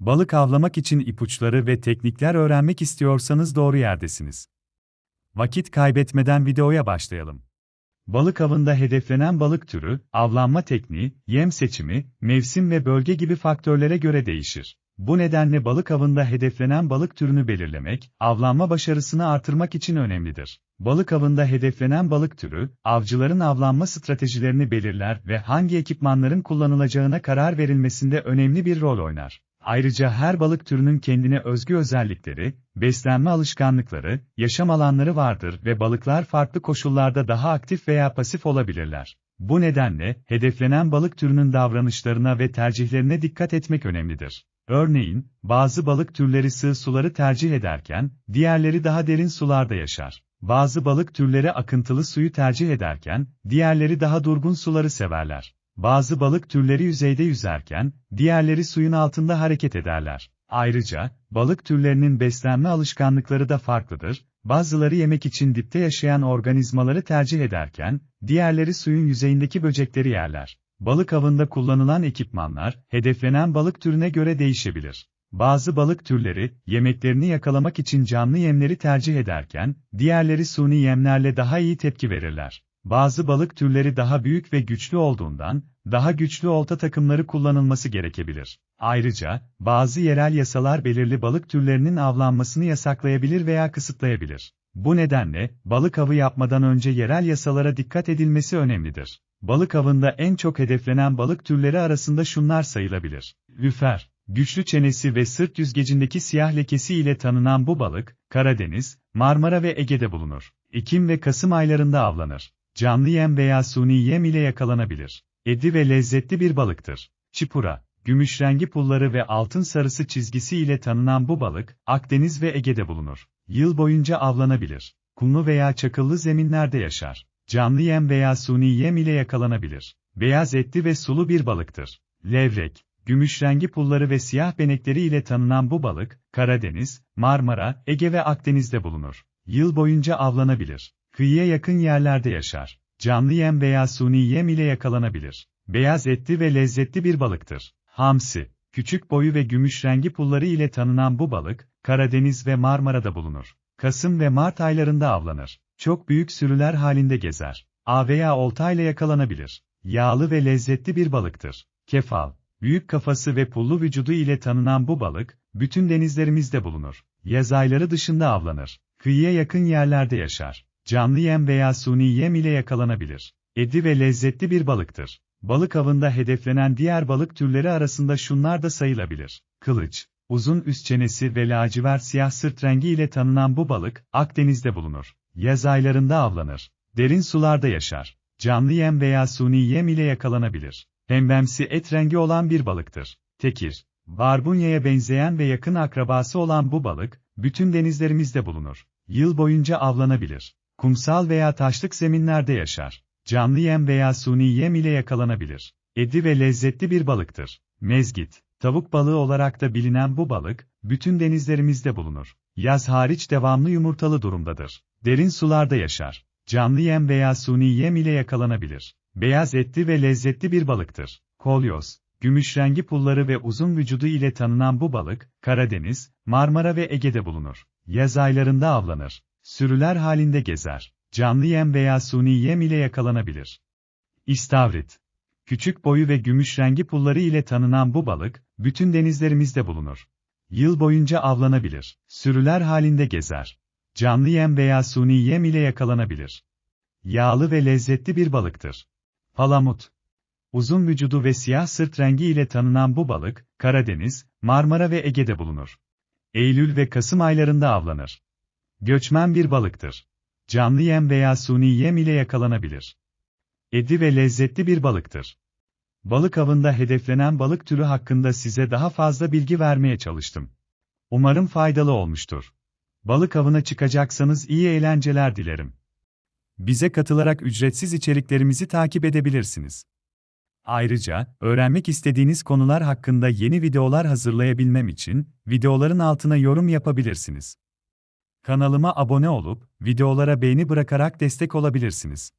Balık avlamak için ipuçları ve teknikler öğrenmek istiyorsanız doğru yerdesiniz. Vakit kaybetmeden videoya başlayalım. Balık avında hedeflenen balık türü, avlanma tekniği, yem seçimi, mevsim ve bölge gibi faktörlere göre değişir. Bu nedenle balık avında hedeflenen balık türünü belirlemek, avlanma başarısını artırmak için önemlidir. Balık avında hedeflenen balık türü, avcıların avlanma stratejilerini belirler ve hangi ekipmanların kullanılacağına karar verilmesinde önemli bir rol oynar. Ayrıca her balık türünün kendine özgü özellikleri, beslenme alışkanlıkları, yaşam alanları vardır ve balıklar farklı koşullarda daha aktif veya pasif olabilirler. Bu nedenle, hedeflenen balık türünün davranışlarına ve tercihlerine dikkat etmek önemlidir. Örneğin, bazı balık türleri sığ suları tercih ederken, diğerleri daha derin sularda yaşar. Bazı balık türleri akıntılı suyu tercih ederken, diğerleri daha durgun suları severler. Bazı balık türleri yüzeyde yüzerken, diğerleri suyun altında hareket ederler. Ayrıca, balık türlerinin beslenme alışkanlıkları da farklıdır. Bazıları yemek için dipte yaşayan organizmaları tercih ederken, diğerleri suyun yüzeyindeki böcekleri yerler. Balık avında kullanılan ekipmanlar, hedeflenen balık türüne göre değişebilir. Bazı balık türleri, yemeklerini yakalamak için canlı yemleri tercih ederken, diğerleri suni yemlerle daha iyi tepki verirler. Bazı balık türleri daha büyük ve güçlü olduğundan, daha güçlü olta takımları kullanılması gerekebilir. Ayrıca, bazı yerel yasalar belirli balık türlerinin avlanmasını yasaklayabilir veya kısıtlayabilir. Bu nedenle, balık avı yapmadan önce yerel yasalara dikkat edilmesi önemlidir. Balık avında en çok hedeflenen balık türleri arasında şunlar sayılabilir. Lüfer, güçlü çenesi ve sırt yüzgecindeki siyah lekesi ile tanınan bu balık, Karadeniz, Marmara ve Ege'de bulunur. Ekim ve Kasım aylarında avlanır. Canlı yem veya suni yem ile yakalanabilir. Edi ve lezzetli bir balıktır. Çipura, gümüş rengi pulları ve altın sarısı çizgisi ile tanınan bu balık, Akdeniz ve Ege'de bulunur. Yıl boyunca avlanabilir. Kumlu veya çakıllı zeminlerde yaşar. Canlı yem veya suni yem ile yakalanabilir. Beyaz etli ve sulu bir balıktır. Levrek, gümüş rengi pulları ve siyah benekleri ile tanınan bu balık, Karadeniz, Marmara, Ege ve Akdeniz'de bulunur. Yıl boyunca avlanabilir. Kıyıya yakın yerlerde yaşar. Canlı yem veya suni yem ile yakalanabilir. Beyaz etli ve lezzetli bir balıktır. Hamsi, küçük boyu ve gümüş rengi pulları ile tanınan bu balık, Karadeniz ve Marmara'da bulunur. Kasım ve Mart aylarında avlanır. Çok büyük sürüler halinde gezer. A veya olta ile yakalanabilir. Yağlı ve lezzetli bir balıktır. Kefal, büyük kafası ve pullu vücudu ile tanınan bu balık, bütün denizlerimizde bulunur. Yaz ayları dışında avlanır. Kıyıya yakın yerlerde yaşar. Canlı yem veya suni yem ile yakalanabilir. Edi ve lezzetli bir balıktır. Balık avında hedeflenen diğer balık türleri arasında şunlar da sayılabilir. Kılıç, uzun üst çenesi ve lacivert siyah sırt rengi ile tanınan bu balık, Akdeniz'de bulunur. Yaz aylarında avlanır. Derin sularda yaşar. Canlı yem veya suni yem ile yakalanabilir. Pembemsi et rengi olan bir balıktır. Tekir, barbunyaya benzeyen ve yakın akrabası olan bu balık, bütün denizlerimizde bulunur. Yıl boyunca avlanabilir. Kumsal veya taşlık zeminlerde yaşar. Canlı yem veya suni yem ile yakalanabilir. Edi ve lezzetli bir balıktır. Mezgit, tavuk balığı olarak da bilinen bu balık, bütün denizlerimizde bulunur. Yaz hariç devamlı yumurtalı durumdadır. Derin sularda yaşar. Canlı yem veya suni yem ile yakalanabilir. Beyaz etli ve lezzetli bir balıktır. Kolyoz, gümüş rengi pulları ve uzun vücudu ile tanınan bu balık, Karadeniz, Marmara ve Ege'de bulunur. Yaz aylarında avlanır. Sürüler halinde gezer. Canlı yem veya suni yem ile yakalanabilir. İstavrit. Küçük boyu ve gümüş rengi pulları ile tanınan bu balık, bütün denizlerimizde bulunur. Yıl boyunca avlanabilir. Sürüler halinde gezer. Canlı yem veya suni yem ile yakalanabilir. Yağlı ve lezzetli bir balıktır. Palamut. Uzun vücudu ve siyah sırt rengi ile tanınan bu balık, Karadeniz, Marmara ve Ege'de bulunur. Eylül ve Kasım aylarında avlanır. Göçmen bir balıktır. Canlı yem veya suni yem ile yakalanabilir. Edi ve lezzetli bir balıktır. Balık avında hedeflenen balık türü hakkında size daha fazla bilgi vermeye çalıştım. Umarım faydalı olmuştur. Balık avına çıkacaksanız iyi eğlenceler dilerim. Bize katılarak ücretsiz içeriklerimizi takip edebilirsiniz. Ayrıca, öğrenmek istediğiniz konular hakkında yeni videolar hazırlayabilmem için, videoların altına yorum yapabilirsiniz. Kanalıma abone olup, videolara beğeni bırakarak destek olabilirsiniz.